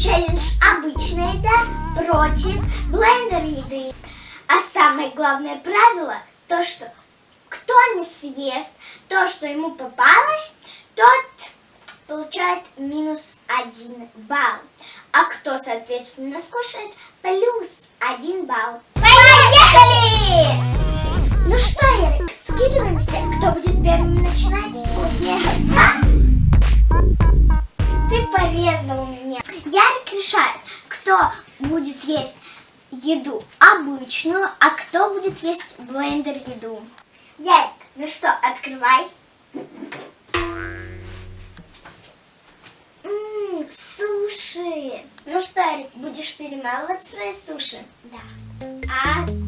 челлендж обычная еда против блендер еды. А самое главное правило, то что кто не съест то, что ему попалось, тот получает минус один балл. А кто, соответственно, скушает, плюс один балл. Поехали! Ну еду обычную, а кто будет есть блендер еду. Ярик, ну что, открывай. Ммм, суши. Ну что, Ярик, будешь перемалывать свои суши? Да. Открываем.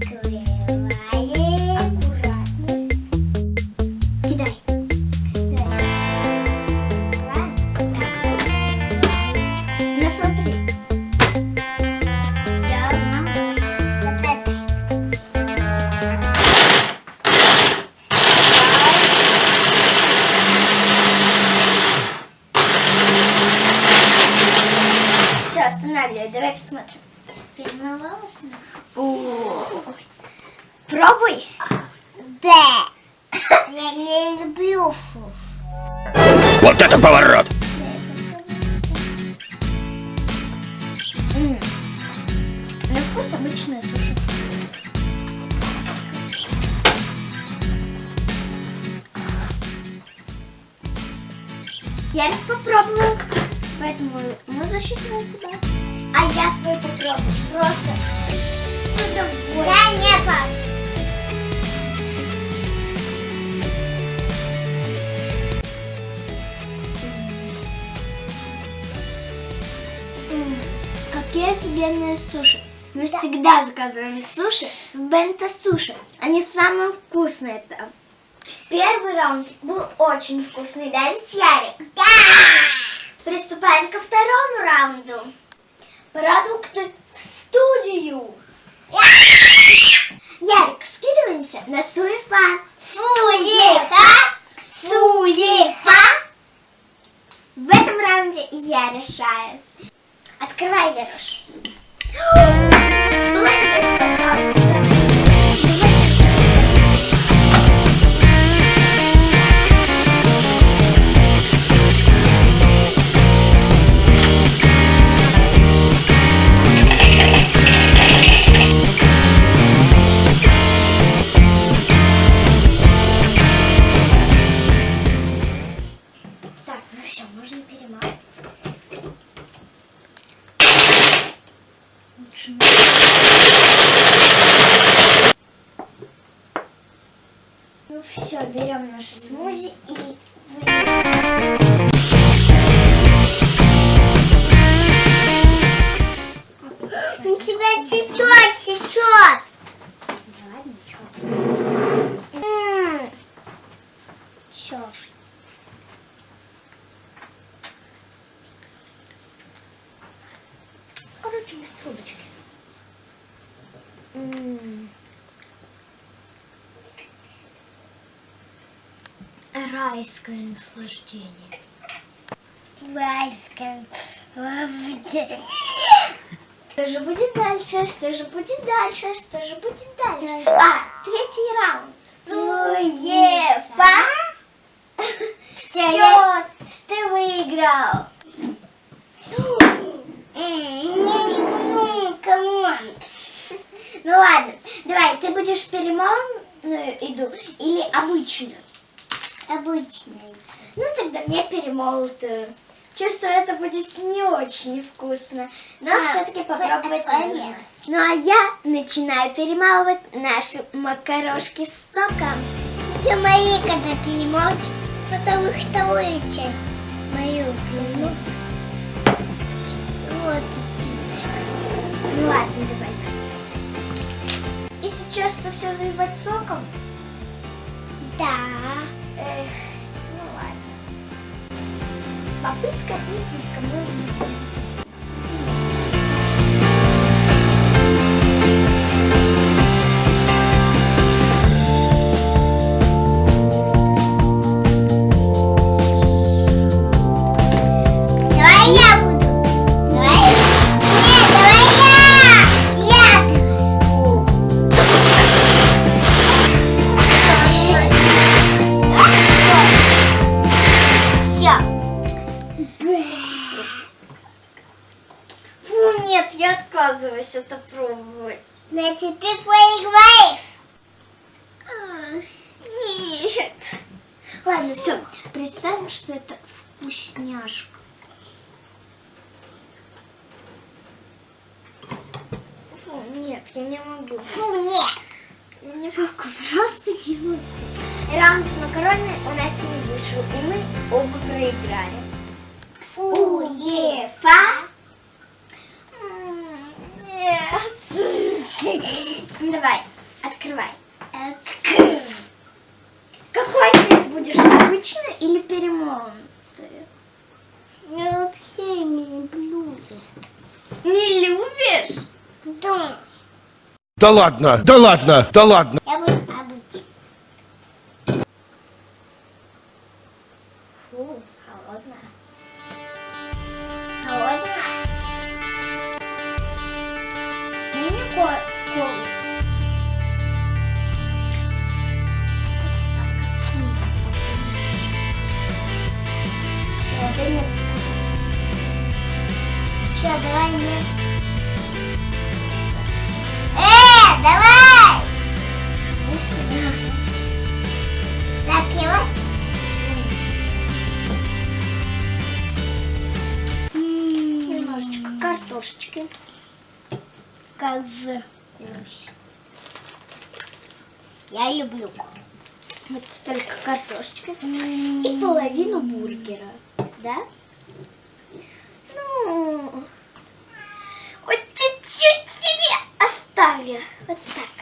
Пробуй. Да. Я не люблю фуш. Вот это поворот! М. На вкус обычная суши. Я их попробовала, поэтому мы засчитываем себя. А я свой попробую просто с удовольствием. Да, не пап. Офигенные суши. Мы всегда заказываем суши в Бенто Суши. Они самые вкусные там. Первый раунд был очень вкусный, да, ведь Ярик? Да! Приступаем ко второму раунду. Продукты в студию. Ярик, скидываемся на Суефа. Суефа! Суефа! В этом раунде я решаю. Открывай, Ярош. Блендер, пожалуйста. И. У тебя течет, течет. Все. Короче, без трубочки. М. Райское наслаждение. Вальска. Что же будет дальше? Что же будет дальше? Что же будет дальше? А, третий раунд. Суефа. Все, ты выиграл. Come on. Ну ладно, давай, ты будешь перемолотую еду или обычную? Обычный. Ну тогда мне перемолотую. Чувствую, это будет не очень вкусно, но А, все-таки попробовать нужно. Ну а я начинаю перемалывать наши макарошки с соком. Все мои, когда перемолчь, потом их вторую часть мою приму. Вот сюда. Ну ладно, давай посмотрим. И сейчас это все заливать соком? Да. Попытка, попытка, может быть, хотелось это пробовать. Значит, ты проиграешь. А, Нет. Ладно, все. Представим, что это вкусняшка. Фу, нет, я не могу. Фу, нет. Я не могу, просто не могу. Раунд с макаронами у нас не вышел, и мы оба проиграли. Уефа. М, Нет. Давай, открывай. Открывай. Какой ты будешь, обычный или перемолотый? Я вообще не люблю. Не любишь? Да. Да ладно, да ладно, да ладно. Картошечки. Как же. Я люблю. Вот столько картошечки. И половину бургера. Да? Ну, вот чуть-чуть себе оставлю. Вот так.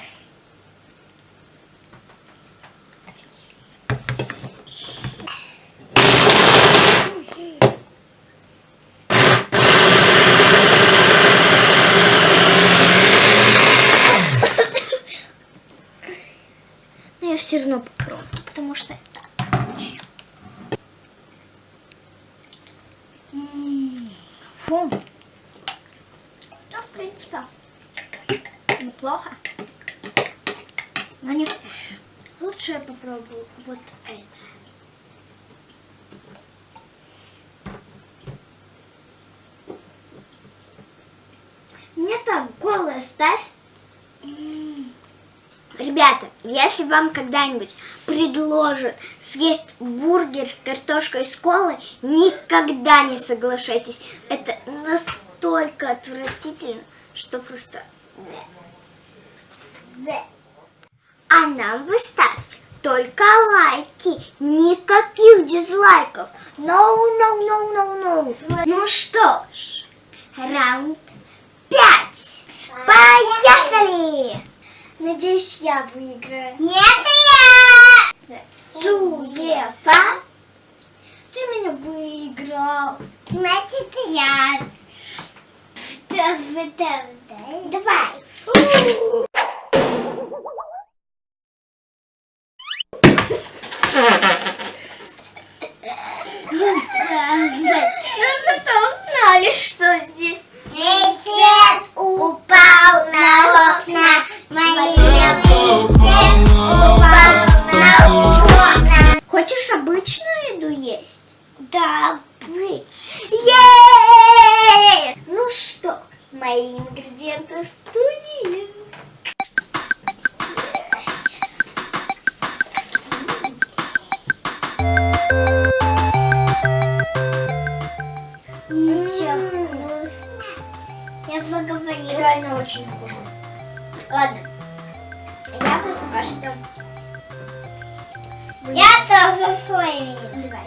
Равно попробую, потому что Фу. Ну, в принципе, неплохо. Но не вкусно. Лучше я попробую вот это. Мне там колы оставь. Ребята, если вам когда-нибудь предложат съесть бургер с картошкой с колой, никогда не соглашайтесь. Это настолько отвратительно, что просто... А нам вы ставьте только лайки, никаких дизлайков. No, no, no, no, no. Ну что ж, раунд пять. Поехали! Надеюсь, я выиграю. Нет, я! Суефа. Ты меня выиграл. Значит, я. Давай, Реально очень вкусно. Ладно. Я бы пока что... Я тоже свой. Давай.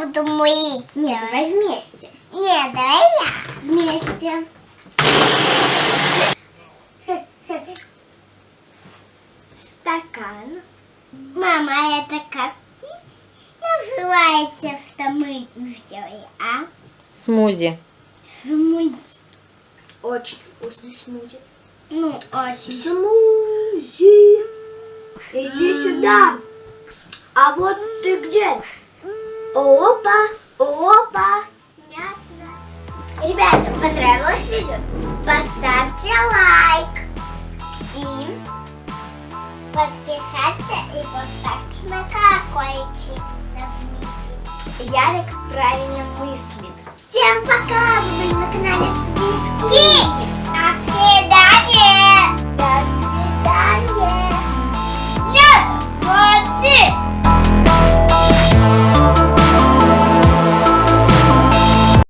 Буду мыть. Нет, давай вместе. Нет, давай я. Вместе. Стакан. Мама, это как называется, что мы сделали, а? Смузи. Смузи. Очень вкусный смузи. Ну, очень. Смузи. Иди сюда. А вот ты где? Опа, опа, мясо. Ребята, понравилось видео? Поставьте лайк. И подписаться и поставьте на колокольчик. Нажмите. Ярик правильно мыслит. Всем пока! Вы на канале Свитки. До свидания!